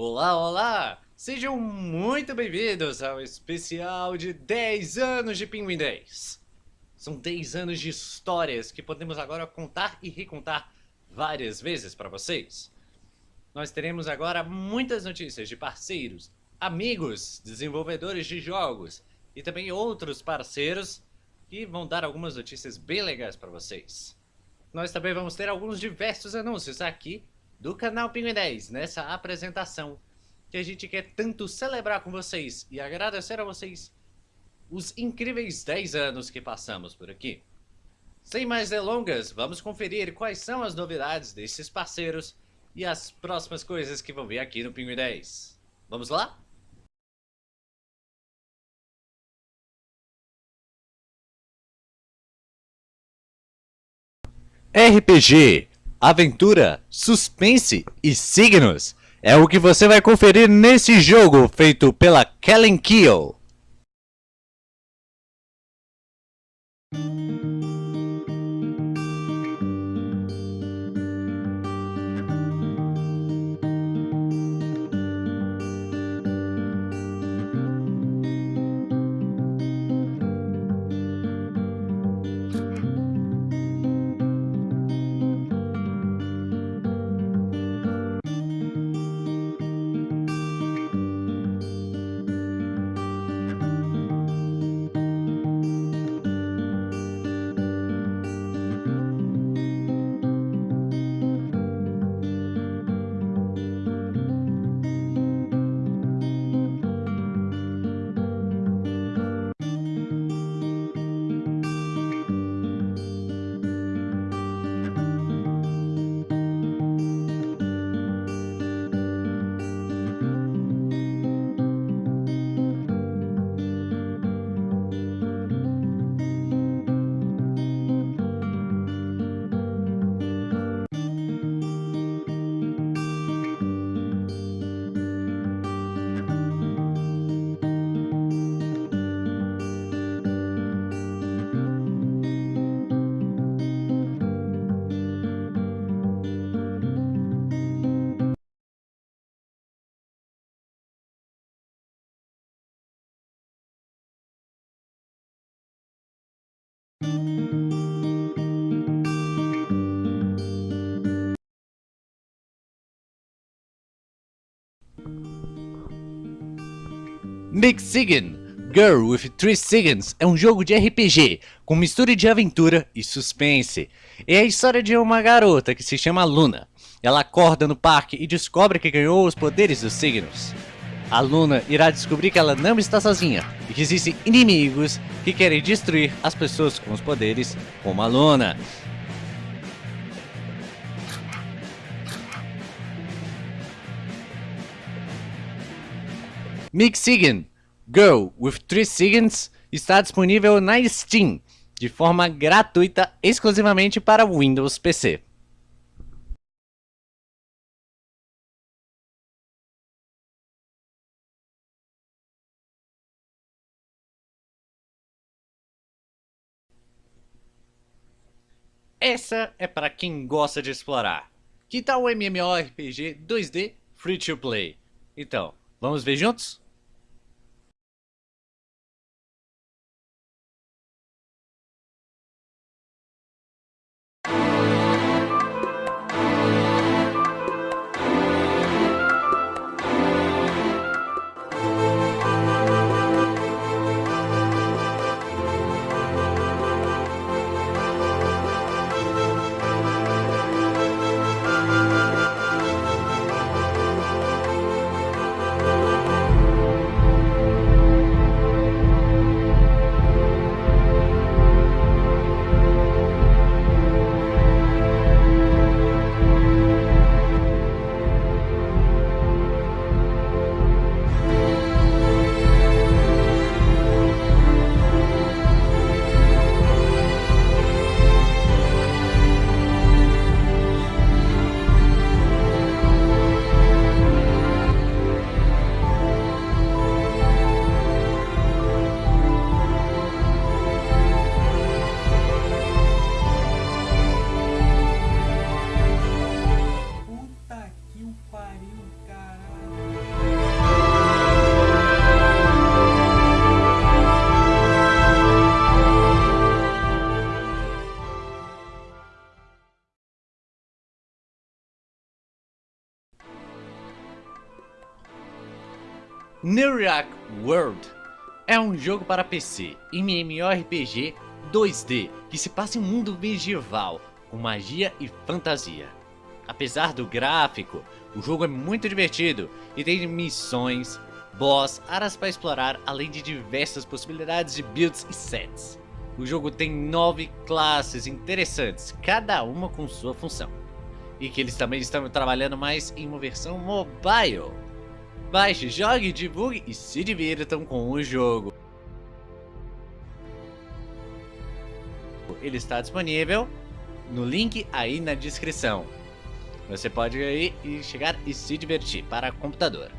Olá, olá! Sejam muito bem-vindos ao especial de 10 anos de Pinguim 10. São 10 anos de histórias que podemos agora contar e recontar várias vezes para vocês. Nós teremos agora muitas notícias de parceiros, amigos, desenvolvedores de jogos e também outros parceiros que vão dar algumas notícias bem legais para vocês. Nós também vamos ter alguns diversos anúncios aqui do canal Pinguim 10 nessa apresentação que a gente quer tanto celebrar com vocês e agradecer a vocês os incríveis 10 anos que passamos por aqui. Sem mais delongas, vamos conferir quais são as novidades desses parceiros e as próximas coisas que vão vir aqui no Pinguim 10. Vamos lá? RPG aventura, suspense e signos. É o que você vai conferir nesse jogo feito pela Kellen Keel. Mixigan Girl with Three Seconds é um jogo de RPG com mistura de aventura e suspense. É a história de uma garota que se chama Luna. Ela acorda no parque e descobre que ganhou os poderes dos signos. A Luna irá descobrir que ela não está sozinha e que existem inimigos que querem destruir as pessoas com os poderes como a Luna. Mixigan Girl with Three Seconds está disponível na Steam de forma gratuita exclusivamente para Windows PC. Essa é para quem gosta de explorar. Que tal o MMORPG 2D Free to Play? Então, vamos ver juntos? Neurock World é um jogo para PC, MMORPG 2D, que se passa em um mundo medieval, com magia e fantasia. Apesar do gráfico, o jogo é muito divertido e tem missões, boss, áreas para explorar, além de diversas possibilidades de builds e sets. O jogo tem nove classes interessantes, cada uma com sua função. E que eles também estão trabalhando mais em uma versão mobile. Baixe, jogue, divulgue e se divirtam com o jogo. Ele está disponível no link aí na descrição. Você pode ir e chegar e se divertir para computador.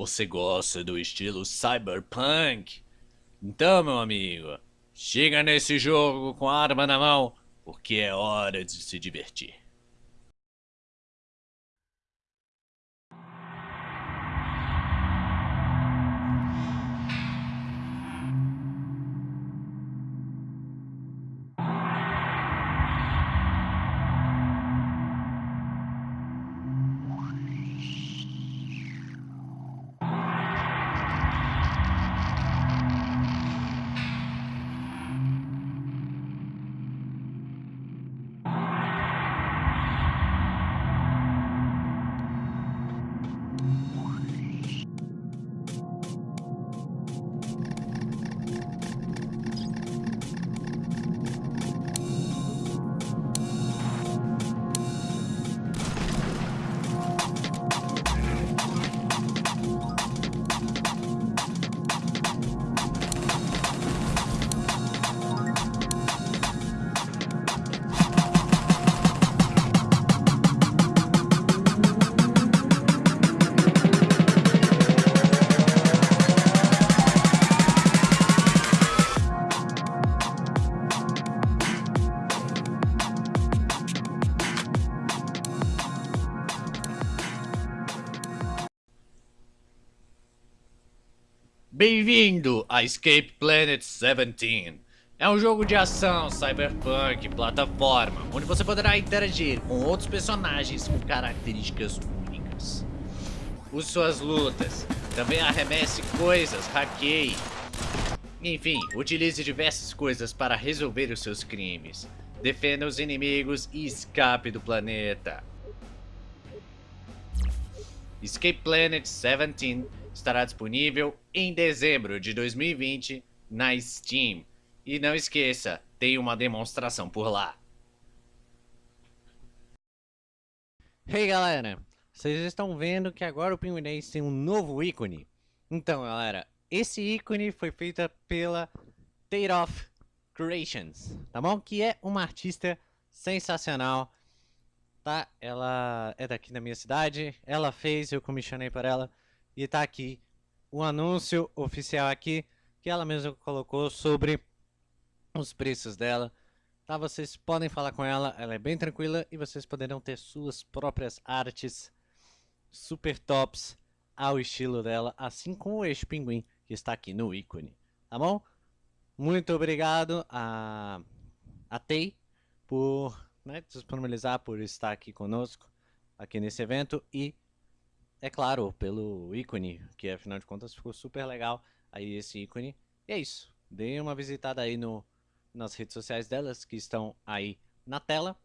Você gosta do estilo cyberpunk? Então, meu amigo, chega nesse jogo com a arma na mão, porque é hora de se divertir. Bem-vindo a Escape Planet 17. É um jogo de ação, cyberpunk, plataforma, onde você poderá interagir com outros personagens com características únicas. Use suas lutas, também arremesse coisas, hackeie. Enfim, utilize diversas coisas para resolver os seus crimes. Defenda os inimigos e escape do planeta. Escape Planet 17 estará disponível em dezembro de 2020 na Steam. E não esqueça, tem uma demonstração por lá. Hey galera, vocês estão vendo que agora o Pinguinês tem um novo ícone? Então galera, esse ícone foi feito pela Tateoff Creations, tá bom? Que é uma artista sensacional, tá? Ela é daqui da minha cidade, ela fez, eu comissionei para ela e tá aqui o anúncio oficial aqui que ela mesma colocou sobre os preços dela. Tá, vocês podem falar com ela, ela é bem tranquila e vocês poderão ter suas próprias artes super tops ao estilo dela, assim como este pinguim que está aqui no ícone, tá bom? Muito obrigado a, a Tei por né, disponibilizar, por estar aqui conosco, aqui nesse evento e é claro, pelo ícone, que afinal de contas ficou super legal aí esse ícone. E é isso. Dê uma visitada aí no, nas redes sociais delas, que estão aí na tela.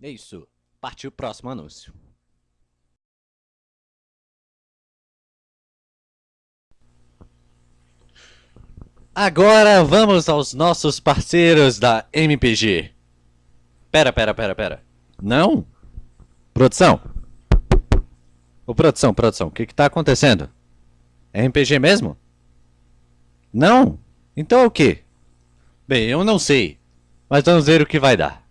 E é isso. Partiu o próximo anúncio. Agora vamos aos nossos parceiros da MPG. Pera, pera, pera, pera. Não? Produção, Ô, produção, produção, o que que tá acontecendo? É RPG mesmo? Não? Então é o que? Bem, eu não sei, mas vamos ver o que vai dar.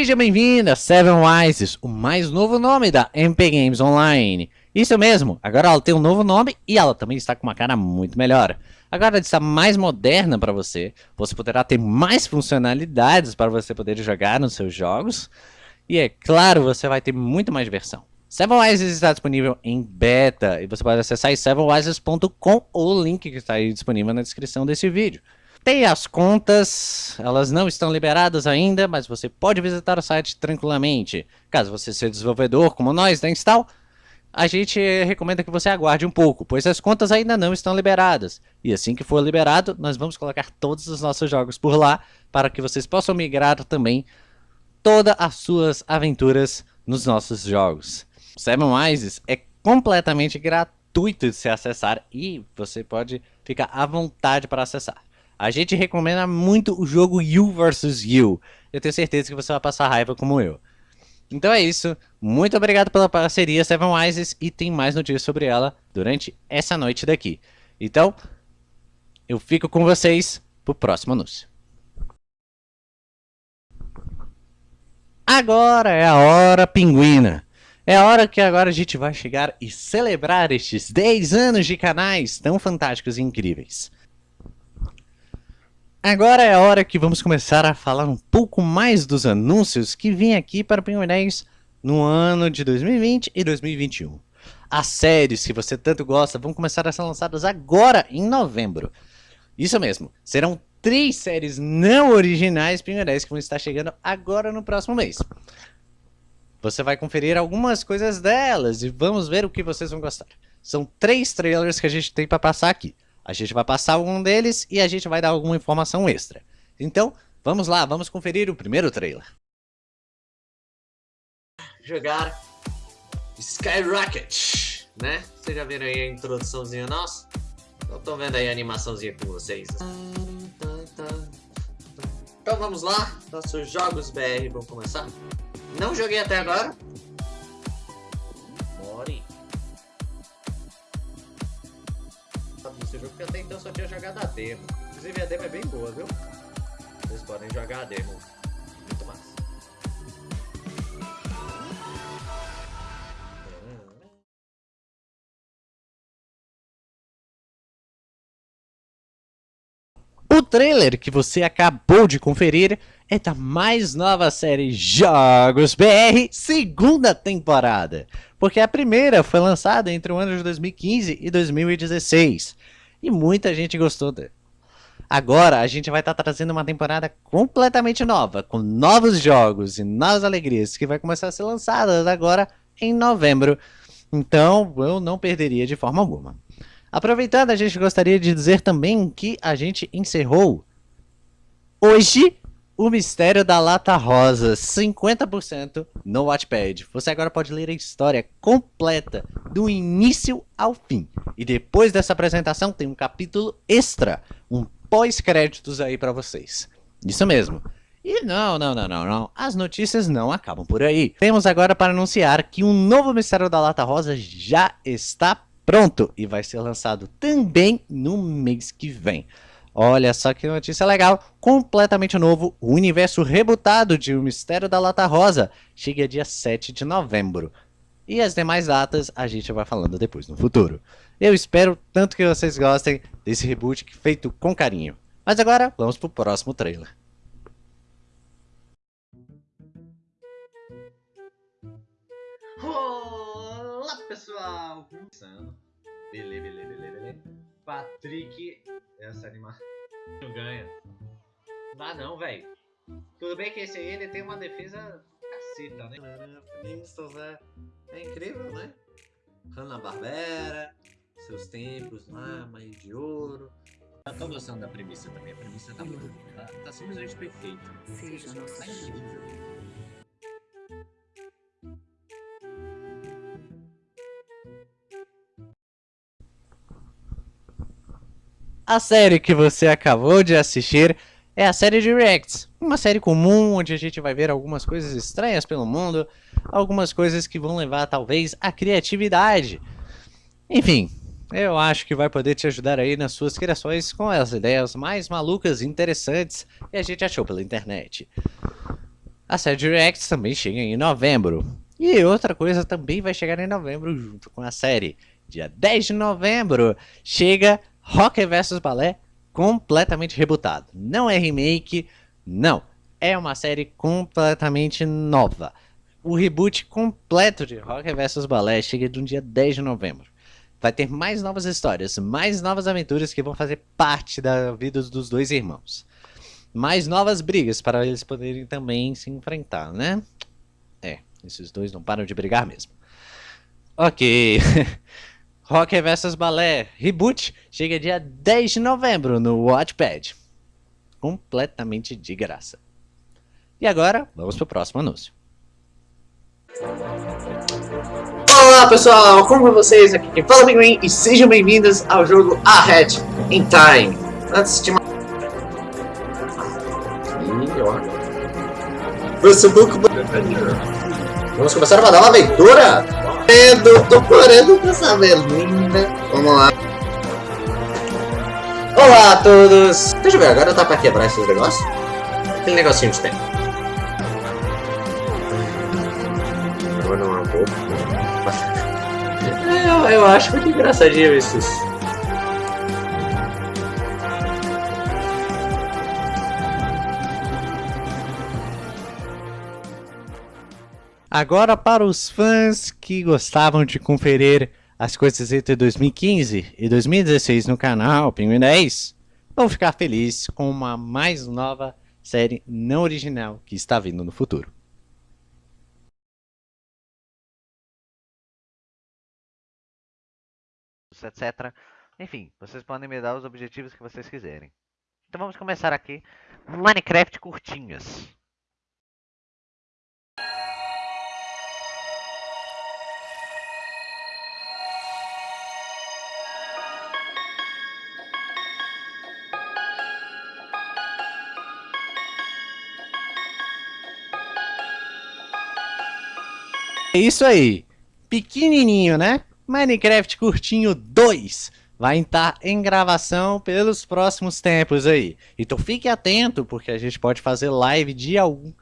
Seja bem-vindo a Seven Wises, o mais novo nome da MP Games Online. Isso mesmo, agora ela tem um novo nome e ela também está com uma cara muito melhor. Agora ela está mais moderna para você, você poderá ter mais funcionalidades para você poder jogar nos seus jogos. E é claro, você vai ter muito mais diversão. Sevenwises está disponível em beta e você pode acessar sevenwises.com ou o link que está aí disponível na descrição desse vídeo. Tem as contas, elas não estão liberadas ainda, mas você pode visitar o site tranquilamente. Caso você seja desenvolvedor como nós da Install, a gente recomenda que você aguarde um pouco, pois as contas ainda não estão liberadas. E assim que for liberado, nós vamos colocar todos os nossos jogos por lá, para que vocês possam migrar também todas as suas aventuras nos nossos jogos. Seven Wises é completamente gratuito de se acessar e você pode ficar à vontade para acessar. A gente recomenda muito o jogo You vs You. Eu tenho certeza que você vai passar raiva como eu. Então é isso. Muito obrigado pela parceria Seven Wises e tem mais notícias sobre ela durante essa noite daqui. Então, eu fico com vocês pro próximo anúncio. Agora é a hora pinguina. É a hora que agora a gente vai chegar e celebrar estes 10 anos de canais tão fantásticos e incríveis. Agora é a hora que vamos começar a falar um pouco mais dos anúncios que vêm aqui para o Pinguinês no ano de 2020 e 2021. As séries que você tanto gosta vão começar a ser lançadas agora em novembro. Isso mesmo, serão três séries não originais Pinguinês que vão estar chegando agora no próximo mês. Você vai conferir algumas coisas delas e vamos ver o que vocês vão gostar. São três trailers que a gente tem para passar aqui. A gente vai passar algum deles e a gente vai dar alguma informação extra. Então, vamos lá, vamos conferir o primeiro trailer. Jogar Skyrocket, né? Vocês já viram aí a introduçãozinha nossa? Eu vendo aí a animaçãozinha com vocês. Então vamos lá, nossos jogos BR vão começar. Não joguei até agora, só tinha jogado a demo. Inclusive a demo é bem boa, viu? Vocês podem jogar a demo. Muito massa. O trailer que você acabou de conferir é da mais nova série Jogos BR, segunda temporada. Porque a primeira foi lançada entre o ano de 2015 e 2016. E muita gente gostou dele. Agora a gente vai estar tá trazendo uma temporada completamente nova, com novos jogos e novas alegrias, que vai começar a ser lançada agora em novembro. Então eu não perderia de forma alguma. Aproveitando, a gente gostaria de dizer também que a gente encerrou hoje o Mistério da Lata Rosa, 50% no Wattpad. Você agora pode ler a história completa, do início ao fim. E depois dessa apresentação tem um capítulo extra, um pós-créditos aí para vocês. Isso mesmo. E não, não, não, não, não, as notícias não acabam por aí. Temos agora para anunciar que um novo Mistério da Lata Rosa já está pronto e vai ser lançado também no mês que vem. Olha só que notícia legal, completamente novo, o universo rebutado de O Mistério da Lata Rosa chega dia 7 de novembro. E as demais datas a gente vai falando depois no futuro. Eu espero tanto que vocês gostem desse reboot feito com carinho. Mas agora, vamos pro próximo trailer. Olá pessoal! Beleza, beleza, beleza. Patrick, essa animação não ganha. Não dá não, velho. Tudo bem que esse aí ele tem uma defesa caceta, né? Flintstones é, é incrível, né? Hanna-Barbera, seus tempos lá, Mãe de Ouro. Eu tô gostando da premissa também, a premissa tá muito tá, tá simplesmente perfeita. Seja nosso tá incrível. A série que você acabou de assistir é a série de Reacts, uma série comum onde a gente vai ver algumas coisas estranhas pelo mundo, algumas coisas que vão levar talvez à criatividade. Enfim, eu acho que vai poder te ajudar aí nas suas criações com as ideias mais malucas e interessantes que a gente achou pela internet. A série de Reacts também chega em novembro. E outra coisa também vai chegar em novembro junto com a série. Dia 10 de novembro chega Rock vs Ballet completamente rebutado. Não é remake, não. É uma série completamente nova. O reboot completo de Rock vs Ballet chega no dia 10 de novembro. Vai ter mais novas histórias, mais novas aventuras que vão fazer parte da vida dos dois irmãos mais novas brigas para eles poderem também se enfrentar, né? É, esses dois não param de brigar mesmo. Ok. Rock vs Balé Reboot chega dia 10 de novembro no Watchpad. Completamente de graça. E agora, vamos para o próximo anúncio. Olá pessoal, como é vocês? Aqui quem fala é Pinguim e sejam bem-vindos ao jogo Ahead in Time. Antes de Facebook Vamos começar a mandar uma aventura? Medo, tô correndo com essa linda. Vamos lá. Olá a todos! Deixa eu ver, agora tá pra quebrar esses negócios? Aquele negocinho de tempo. Agora não é pouco. eu, eu acho muito engraçadinho esses Agora para os fãs que gostavam de conferir as coisas entre 2015 e 2016 no canal Pinguim 10, vão ficar felizes com uma mais nova série não original que está vindo no futuro. etc. Enfim, vocês podem me dar os objetivos que vocês quiserem. Então vamos começar aqui. Minecraft curtinhas. É isso aí. Pequenininho, né? Minecraft Curtinho 2 vai estar em gravação pelos próximos tempos aí. Então fique atento, porque a gente pode fazer live de algum,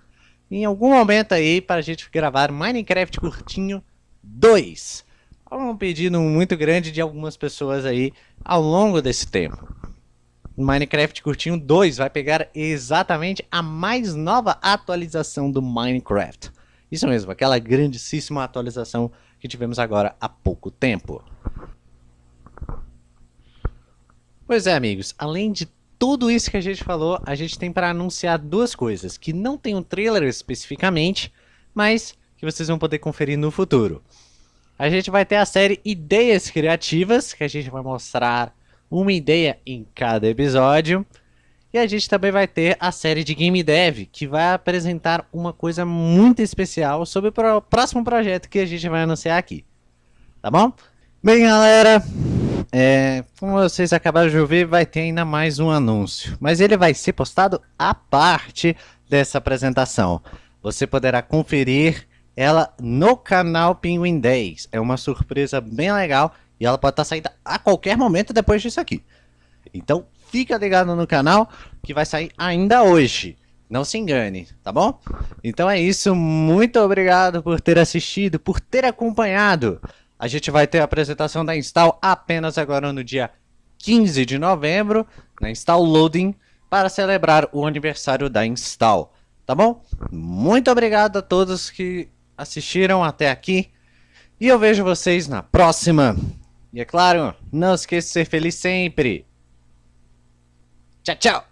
em algum momento aí para a gente gravar Minecraft Curtinho 2. É um pedido muito grande de algumas pessoas aí ao longo desse tempo. Minecraft Curtinho 2 vai pegar exatamente a mais nova atualização do Minecraft. Isso mesmo, aquela grandíssima atualização que tivemos agora há pouco tempo. Pois é, amigos, além de tudo isso que a gente falou, a gente tem para anunciar duas coisas, que não tem um trailer especificamente, mas que vocês vão poder conferir no futuro. A gente vai ter a série Ideias Criativas, que a gente vai mostrar uma ideia em cada episódio. E a gente também vai ter a série de Game Dev, que vai apresentar uma coisa muito especial sobre o próximo projeto que a gente vai anunciar aqui. Tá bom? Bem, galera, é, como vocês acabaram de ouvir, vai ter ainda mais um anúncio. Mas ele vai ser postado à parte dessa apresentação. Você poderá conferir ela no canal Penguin 10. É uma surpresa bem legal e ela pode estar saindo a qualquer momento depois disso aqui. Então, fica ligado no canal que vai sair ainda hoje. Não se engane, tá bom? Então é isso, muito obrigado por ter assistido, por ter acompanhado. A gente vai ter a apresentação da Install apenas agora no dia 15 de novembro, na Install Loading, para celebrar o aniversário da Install, tá bom? Muito obrigado a todos que assistiram até aqui, e eu vejo vocês na próxima. E é claro, não esqueça de ser feliz sempre. Chao, chao.